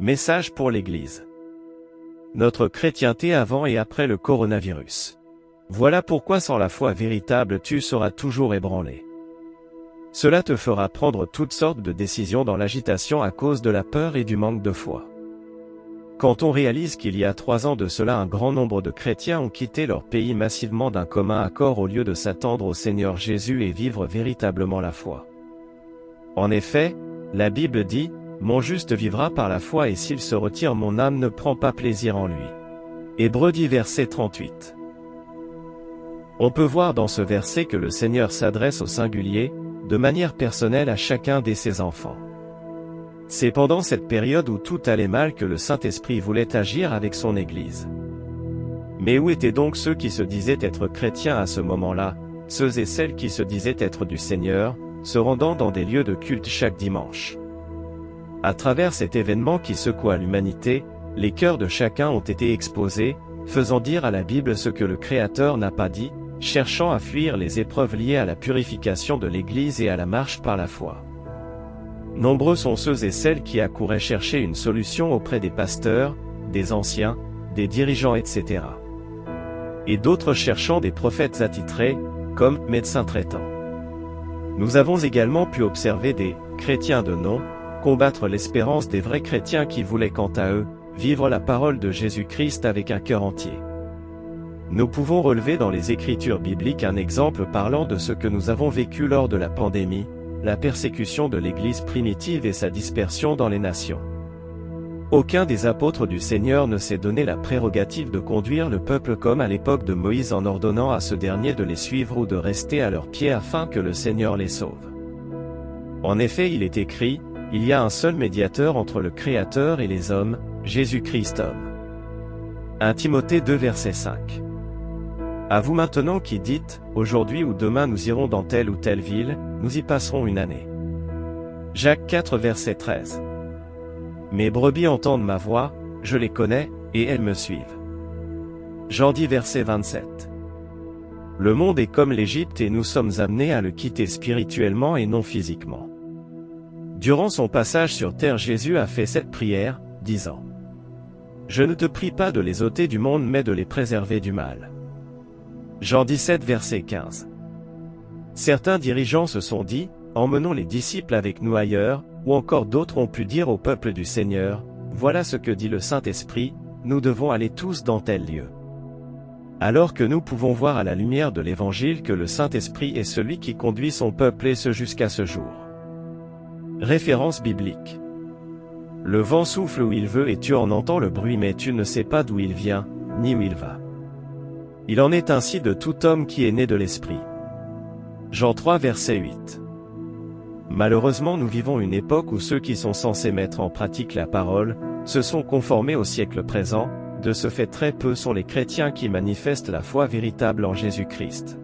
Message pour l'Église. Notre chrétienté avant et après le coronavirus. Voilà pourquoi sans la foi véritable tu seras toujours ébranlé. Cela te fera prendre toutes sortes de décisions dans l'agitation à cause de la peur et du manque de foi. Quand on réalise qu'il y a trois ans de cela un grand nombre de chrétiens ont quitté leur pays massivement d'un commun accord au lieu de s'attendre au Seigneur Jésus et vivre véritablement la foi. En effet, la Bible dit, Mon juste vivra par la foi et s'il se retire mon âme ne prend pas plaisir en lui. Hébreux 10 verset 38. On peut voir dans ce verset que le Seigneur s'adresse au singulier, de manière personnelle à chacun de ses enfants. C'est pendant cette période où tout allait mal que le Saint-Esprit voulait agir avec son Église. Mais où étaient donc ceux qui se disaient être chrétiens à ce moment-là, ceux et celles qui se disaient être du Seigneur, se rendant dans des lieux de culte chaque dimanche À travers cet événement qui secoua l'humanité, les cœurs de chacun ont été exposés, faisant dire à la Bible ce que le Créateur n'a pas dit, cherchant à fuir les épreuves liées à la purification de l'Église et à la marche par la foi. Nombreux sont ceux et celles qui accouraient chercher une solution auprès des pasteurs, des anciens, des dirigeants etc. Et d'autres cherchant des prophètes attitrés, comme médecins traitants. Nous avons également pu observer des chrétiens de nom combattre l'espérance des vrais chrétiens qui voulaient quant à eux, vivre la parole de Jésus-Christ avec un cœur entier. Nous pouvons relever dans les Écritures bibliques un exemple parlant de ce que nous avons vécu lors de la pandémie, la persécution de l'Église primitive et sa dispersion dans les nations. Aucun des apôtres du Seigneur ne s'est donné la prérogative de conduire le peuple comme à l'époque de Moïse en ordonnant à ce dernier de les suivre ou de rester à leurs pieds afin que le Seigneur les sauve. En effet il est écrit, il y a un seul médiateur entre le Créateur et les hommes, Jésus-Christ homme. 1 Timothée 2 verset 5 à vous maintenant qui dites, aujourd'hui ou demain nous irons dans telle ou telle ville, nous y passerons une année. Jacques 4 verset 13. Mes brebis entendent ma voix, je les connais, et elles me suivent. Jean 10 verset 27. Le monde est comme l'Égypte et nous sommes amenés à le quitter spirituellement et non physiquement. Durant son passage sur terre Jésus a fait cette prière, disant Je ne te prie pas de les ôter du monde mais de les préserver du mal. Jean 17 verset 15. Certains dirigeants se sont dit, emmenons les disciples avec nous ailleurs, ou encore d'autres ont pu dire au peuple du Seigneur, voilà ce que dit le Saint-Esprit, nous devons aller tous dans tel lieu. Alors que nous pouvons voir à la lumière de l'Évangile que le Saint-Esprit est celui qui conduit son peuple et ce jusqu'à ce jour. Référence biblique. Le vent souffle où il veut et tu en entends le bruit mais tu ne sais pas d'où il vient, ni où il va. Il en est ainsi de tout homme qui est né de l'Esprit. Jean 3 verset 8. Malheureusement nous vivons une époque où ceux qui sont censés mettre en pratique la parole, se sont conformés au siècle présent, de ce fait très peu sont les chrétiens qui manifestent la foi véritable en Jésus-Christ.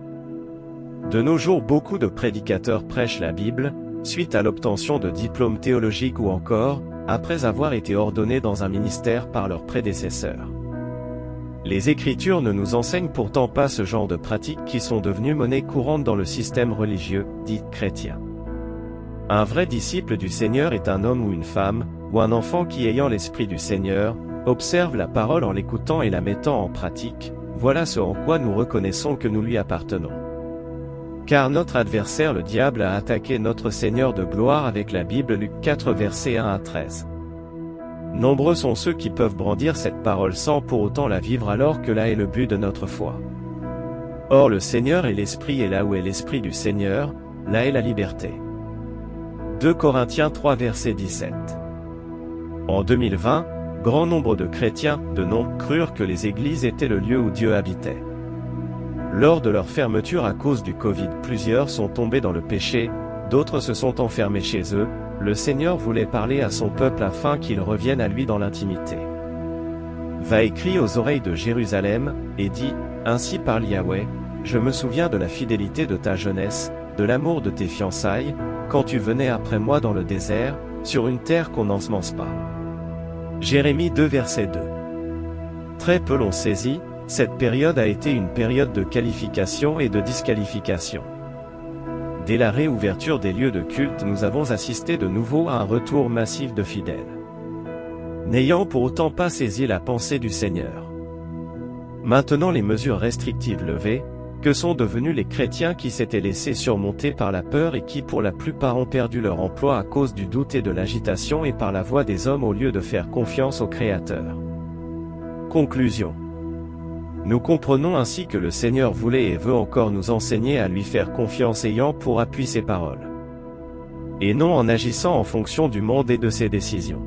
De nos jours beaucoup de prédicateurs prêchent la Bible, suite à l'obtention de diplômes théologiques ou encore, après avoir été ordonnés dans un ministère par leurs prédécesseurs. Les Écritures ne nous enseignent pourtant pas ce genre de pratiques qui sont devenues monnaie courante dans le système religieux, dit chrétien. Un vrai disciple du Seigneur est un homme ou une femme, ou un enfant qui ayant l'Esprit du Seigneur, observe la parole en l'écoutant et la mettant en pratique, voilà ce en quoi nous reconnaissons que nous lui appartenons. Car notre adversaire le diable a attaqué notre Seigneur de gloire avec la Bible Luc 4 versets 1 à 13. Nombreux sont ceux qui peuvent brandir cette parole sans pour autant la vivre alors que là est le but de notre foi. Or le Seigneur est l'Esprit et là où est l'Esprit du Seigneur, là est la liberté. 2 Corinthiens 3 verset 17 En 2020, grand nombre de chrétiens, de nom, crurent que les églises étaient le lieu où Dieu habitait. Lors de leur fermeture à cause du Covid plusieurs sont tombés dans le péché, d'autres se sont enfermés chez eux, le Seigneur voulait parler à son peuple afin qu'il revienne à lui dans l'intimité. Va écrit aux oreilles de Jérusalem, et dit, Ainsi parle Yahweh, je me souviens de la fidélité de ta jeunesse, de l'amour de tes fiançailles, quand tu venais après moi dans le désert, sur une terre qu'on n'ensemence pas. Jérémie 2 verset 2 Très peu l'ont saisi, cette période a été une période de qualification et de disqualification. Dès la réouverture des lieux de culte nous avons assisté de nouveau à un retour massif de fidèles. n'ayant pour autant pas saisi la pensée du Seigneur. Maintenant les mesures restrictives levées, que sont devenus les chrétiens qui s'étaient laissés surmonter par la peur et qui pour la plupart ont perdu leur emploi à cause du doute et de l'agitation et par la voix des hommes au lieu de faire confiance au Créateur. Conclusion. Nous comprenons ainsi que le Seigneur voulait et veut encore nous enseigner à lui faire confiance ayant pour appui ses paroles. Et non en agissant en fonction du monde et de ses décisions.